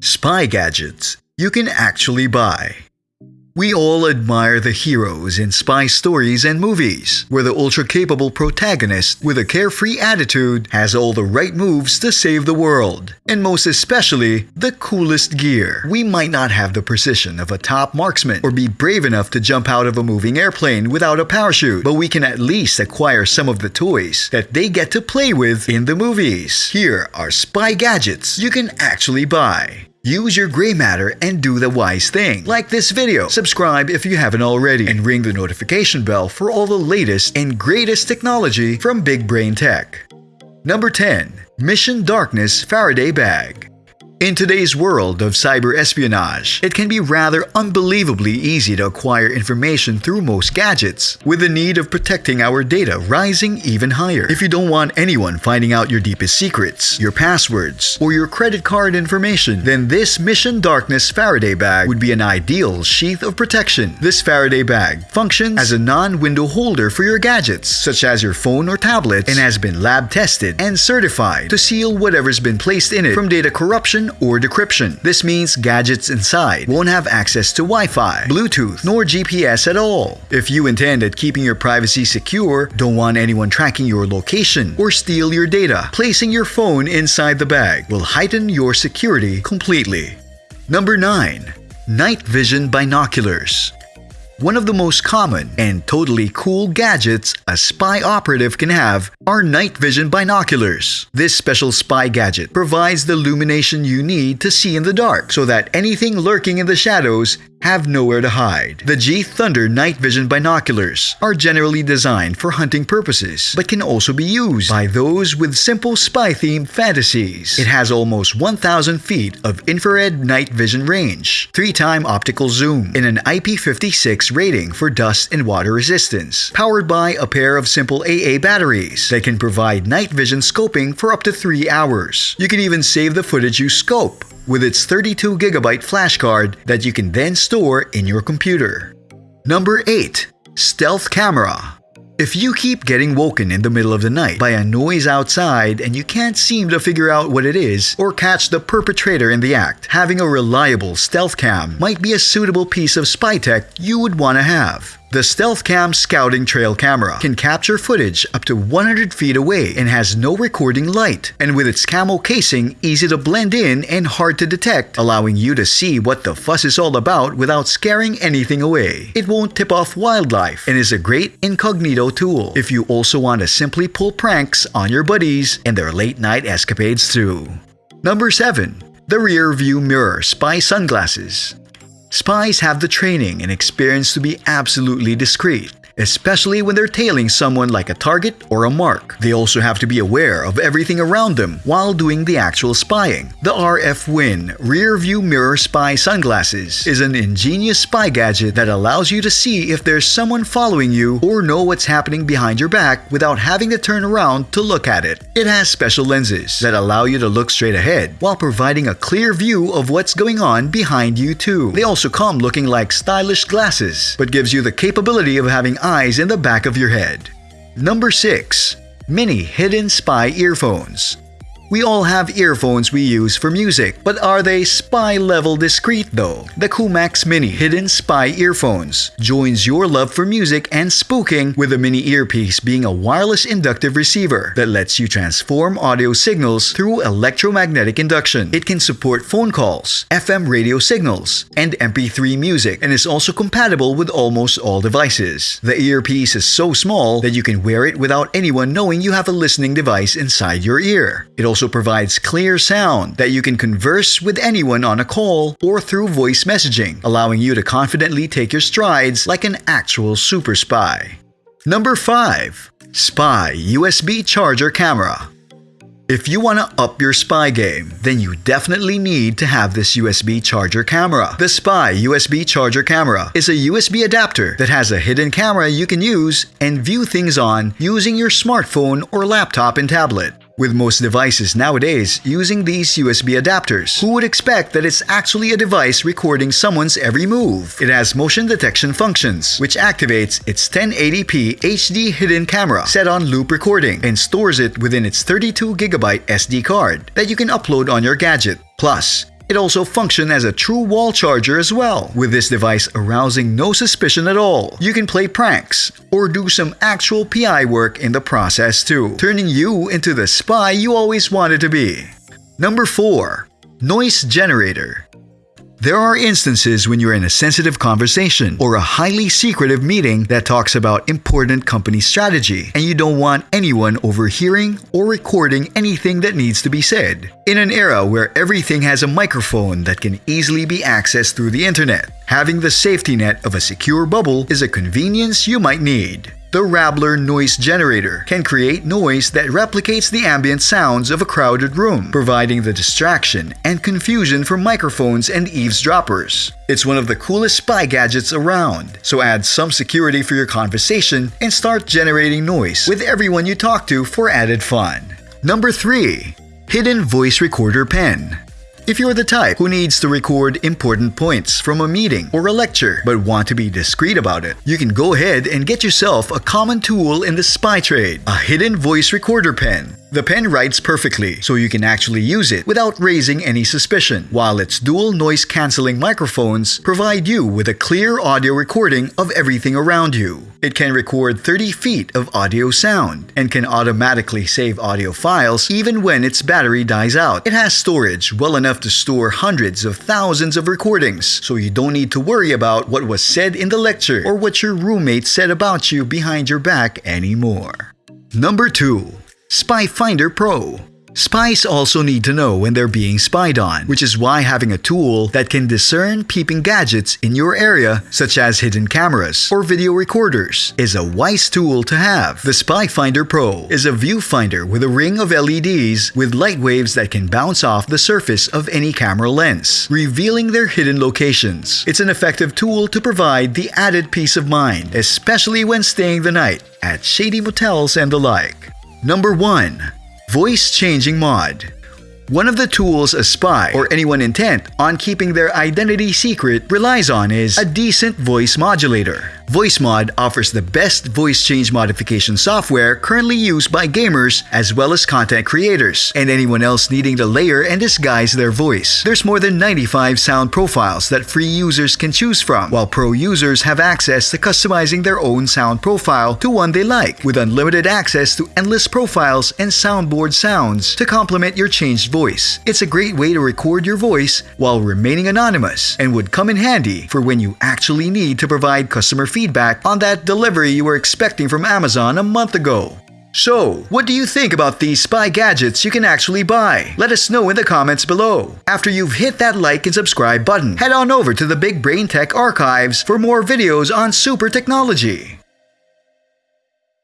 Spy gadgets you can actually buy. We all admire the heroes in spy stories and movies, where the ultra capable protagonist with a carefree attitude has all the right moves to save the world, and most especially, the coolest gear. We might not have the precision of a top marksman or be brave enough to jump out of a moving airplane without a parachute, but we can at least acquire some of the toys that they get to play with in the movies. Here are spy gadgets you can actually buy. Use your gray matter and do the wise thing. Like this video, subscribe if you haven't already, and ring the notification bell for all the latest and greatest technology from Big Brain Tech. Number 10. Mission Darkness Faraday Bag in today's world of cyber espionage, it can be rather unbelievably easy to acquire information through most gadgets, with the need of protecting our data rising even higher. If you don't want anyone finding out your deepest secrets, your passwords, or your credit card information, then this Mission Darkness Faraday bag would be an ideal sheath of protection. This Faraday bag functions as a non-window holder for your gadgets, such as your phone or tablet, and has been lab tested and certified to seal whatever's been placed in it from data corruption or decryption. This means gadgets inside won't have access to Wi-Fi, Bluetooth, nor GPS at all. If you intend at keeping your privacy secure, don't want anyone tracking your location, or steal your data, placing your phone inside the bag will heighten your security completely. Number 9. Night Vision Binoculars one of the most common and totally cool gadgets a spy operative can have are night vision binoculars. This special spy gadget provides the illumination you need to see in the dark so that anything lurking in the shadows have nowhere to hide. The G Thunder night vision binoculars are generally designed for hunting purposes, but can also be used by those with simple spy-themed fantasies. It has almost 1,000 feet of infrared night vision range, 3-time optical zoom, and an IP56 rating for dust and water resistance, powered by a pair of simple AA batteries that can provide night vision scoping for up to 3 hours. You can even save the footage you scope with its 32GB flash card that you can then store in your computer. Number 8. Stealth Camera if you keep getting woken in the middle of the night by a noise outside and you can't seem to figure out what it is or catch the perpetrator in the act, having a reliable stealth cam might be a suitable piece of spy tech you would want to have. The StealthCam Scouting Trail camera can capture footage up to 100 feet away and has no recording light, and with its camo casing easy to blend in and hard to detect, allowing you to see what the fuss is all about without scaring anything away. It won't tip off wildlife and is a great incognito tool if you also want to simply pull pranks on your buddies and their late night escapades too. Number 7. The Rear View Mirror Spy Sunglasses Spies have the training and experience to be absolutely discreet especially when they're tailing someone like a target or a mark. They also have to be aware of everything around them while doing the actual spying. The RF Win Rear View Mirror Spy Sunglasses is an ingenious spy gadget that allows you to see if there's someone following you or know what's happening behind your back without having to turn around to look at it. It has special lenses that allow you to look straight ahead while providing a clear view of what's going on behind you too. They also come looking like stylish glasses, but gives you the capability of having eyes in the back of your head. Number 6. Mini Hidden Spy Earphones we all have earphones we use for music, but are they spy-level discreet though? The Kumax Mini Hidden Spy Earphones joins your love for music and spooking with a mini earpiece being a wireless inductive receiver that lets you transform audio signals through electromagnetic induction. It can support phone calls, FM radio signals, and MP3 music and is also compatible with almost all devices. The earpiece is so small that you can wear it without anyone knowing you have a listening device inside your ear. It also also provides clear sound that you can converse with anyone on a call or through voice messaging, allowing you to confidently take your strides like an actual super spy. Number 5. Spy USB Charger Camera if you want to up your spy game, then you definitely need to have this USB charger camera. The Spy USB charger camera is a USB adapter that has a hidden camera you can use and view things on using your smartphone or laptop and tablet. With most devices nowadays using these USB adapters, who would expect that it's actually a device recording someone's every move? It has motion detection functions, which activates its 1080p HD hidden camera set on loop recording and stores it within its 32GB SD card that you can upload on your gadget. Plus, It also functions as a true wall charger as well, with this device arousing no suspicion at all. You can play pranks or do some actual PI work in the process too, turning you into the spy you always wanted to be. Number 4. Noise Generator there are instances when you're in a sensitive conversation or a highly secretive meeting that talks about important company strategy and you don't want anyone overhearing or recording anything that needs to be said. In an era where everything has a microphone that can easily be accessed through the internet, having the safety net of a secure bubble is a convenience you might need. The Rabbler noise generator can create noise that replicates the ambient sounds of a crowded room, providing the distraction and confusion for microphones and eavesdroppers. It's one of the coolest spy gadgets around, so add some security for your conversation and start generating noise with everyone you talk to for added fun. Number 3. Hidden Voice Recorder Pen if you're the type who needs to record important points from a meeting or a lecture but want to be discreet about it, you can go ahead and get yourself a common tool in the spy trade, a hidden voice recorder pen. The pen writes perfectly, so you can actually use it without raising any suspicion, while its dual noise-canceling microphones provide you with a clear audio recording of everything around you. It can record 30 feet of audio sound and can automatically save audio files even when its battery dies out. It has storage well enough to store hundreds of thousands of recordings, so you don't need to worry about what was said in the lecture or what your roommate said about you behind your back anymore. Number 2. Spy Finder Pro Spies also need to know when they're being spied on, which is why having a tool that can discern peeping gadgets in your area, such as hidden cameras or video recorders, is a wise tool to have. The Spy Finder Pro is a viewfinder with a ring of LEDs with light waves that can bounce off the surface of any camera lens, revealing their hidden locations. It's an effective tool to provide the added peace of mind, especially when staying the night at shady motels and the like. Number 1. Voice Changing Mod one of the tools a spy or anyone intent on keeping their identity secret relies on is a decent voice modulator. VoiceMod offers the best voice change modification software currently used by gamers as well as content creators and anyone else needing to layer and disguise their voice. There's more than 95 sound profiles that free users can choose from, while pro users have access to customizing their own sound profile to one they like, with unlimited access to endless profiles and soundboard sounds to complement your changed voice. It's a great way to record your voice while remaining anonymous and would come in handy for when you actually need to provide customer feedback on that delivery you were expecting from Amazon a month ago. So, what do you think about these spy gadgets you can actually buy? Let us know in the comments below. After you've hit that like and subscribe button, head on over to the Big Brain Tech archives for more videos on super technology.